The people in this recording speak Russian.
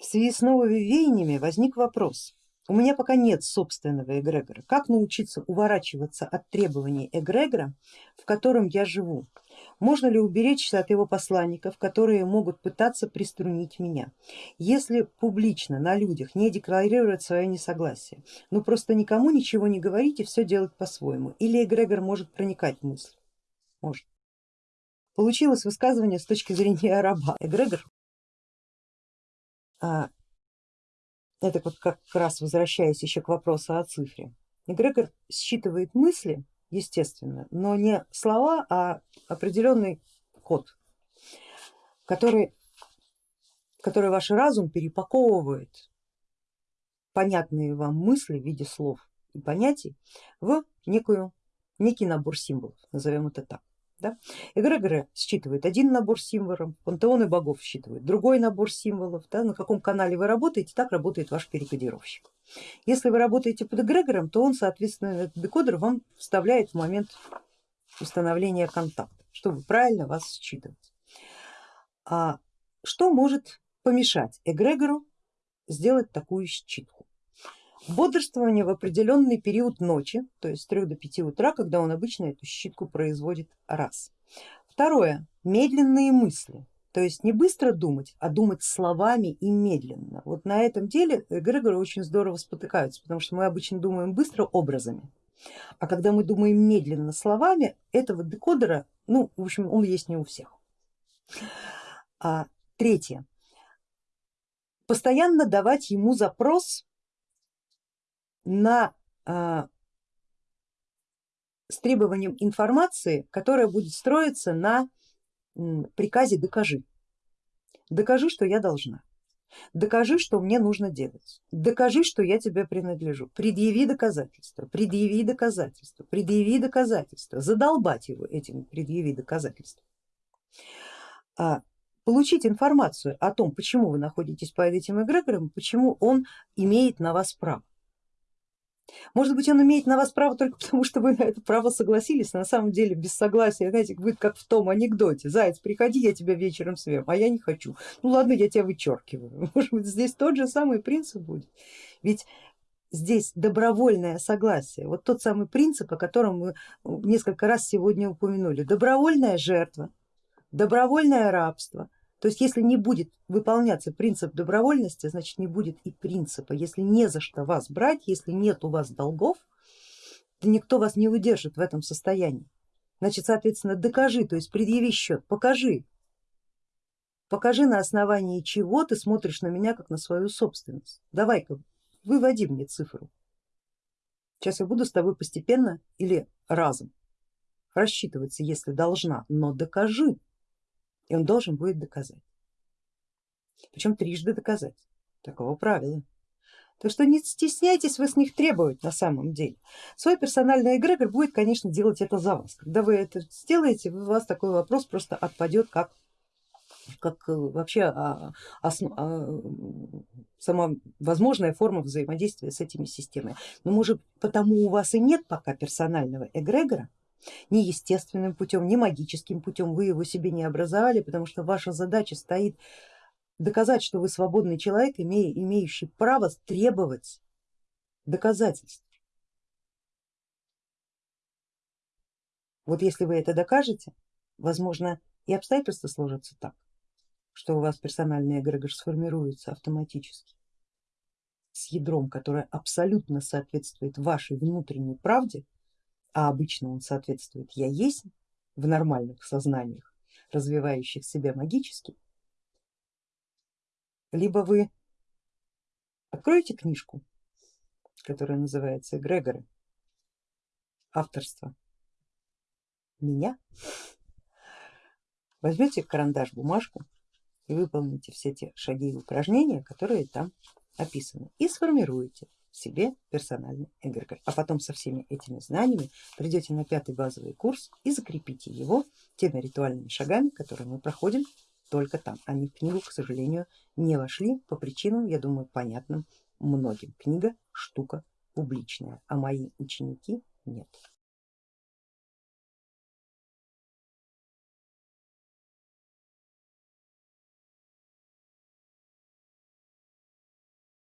В связи с новыми веяниями возник вопрос. У меня пока нет собственного эгрегора. Как научиться уворачиваться от требований эгрегора, в котором я живу? Можно ли уберечься от его посланников, которые могут пытаться приструнить меня? Если публично на людях не декларировать свое несогласие, ну просто никому ничего не говорить и все делать по-своему, или эгрегор может проникать в мысль? Может. Получилось высказывание с точки зрения раба. Эгрегор это вот как раз возвращаясь еще к вопросу о цифре. Эгрегор считывает мысли, естественно, но не слова, а определенный код, который, который ваш разум перепаковывает понятные вам мысли в виде слов и понятий в некую, некий набор символов, назовем это так. Да? Эгрегоры считывают один набор символов, пантеоны богов считывают другой набор символов. Да? На каком канале вы работаете, так работает ваш перекодировщик. Если вы работаете под эгрегором, то он соответственно этот декодер вам вставляет в момент установления контакта, чтобы правильно вас считывать. А что может помешать эгрегору сделать такую считку? Бодрствование в определенный период ночи, то есть с 3 до 5 утра, когда он обычно эту щитку производит раз. Второе, медленные мысли, то есть не быстро думать, а думать словами и медленно. Вот на этом деле эгрегоры очень здорово спотыкаются, потому что мы обычно думаем быстро образами, а когда мы думаем медленно словами, этого декодера, ну в общем он есть не у всех. А, третье, постоянно давать ему запрос на а, с требованием информации, которая будет строиться на приказе докажи. Докажи, что я должна. Докажи, что мне нужно делать. Докажи, что я тебе принадлежу. Предъяви доказательства, предъяви доказательства, предъяви доказательства. Задолбать его этим предъяви доказательства. А, получить информацию о том, почему вы находитесь под этим эгрегором, почему он имеет на вас право. Может быть он имеет на вас право только потому, что вы на это право согласились, на самом деле без согласия, знаете, будет как в том анекдоте, заяц, приходи, я тебя вечером съем, а я не хочу. Ну ладно, я тебя вычеркиваю. Может быть здесь тот же самый принцип будет. Ведь здесь добровольное согласие, вот тот самый принцип, о котором мы несколько раз сегодня упомянули, добровольная жертва, добровольное рабство, то есть если не будет выполняться принцип добровольности, значит не будет и принципа. Если не за что вас брать, если нет у вас долгов, то никто вас не удержит в этом состоянии. Значит, соответственно, докажи, то есть предъяви счет, покажи. Покажи на основании чего ты смотришь на меня как на свою собственность. Давай-ка выводи мне цифру. Сейчас я буду с тобой постепенно или разом рассчитываться, если должна, но докажи и он должен будет доказать. Причем трижды доказать, такого правила. Так что не стесняйтесь вы с них требовать на самом деле. Свой персональный эгрегор будет, конечно, делать это за вас. Когда вы это сделаете, у вас такой вопрос просто отпадет как как э, вообще а, основ, а, сама возможная форма взаимодействия с этими системами. Но может потому у вас и нет пока персонального эгрегора, ни естественным путем, ни магическим путем вы его себе не образовали, потому что ваша задача стоит доказать, что вы свободный человек, имея, имеющий право требовать доказательств. Вот если вы это докажете, возможно и обстоятельства сложатся так, что у вас персональный эгрегор сформируется автоматически с ядром, которое абсолютно соответствует вашей внутренней правде а обычно он соответствует я есть в нормальных сознаниях, развивающих себя магически, либо вы откроете книжку, которая называется Грегоры, авторство меня, возьмете карандаш, бумажку и выполните все те шаги и упражнения, которые там описаны и сформируете себе персональный эгрегор. А потом со всеми этими знаниями придете на пятый базовый курс и закрепите его теми ритуальными шагами, которые мы проходим только там. Они в книгу, к сожалению, не вошли по причинам, я думаю, понятным многим. Книга штука публичная, а мои ученики нет.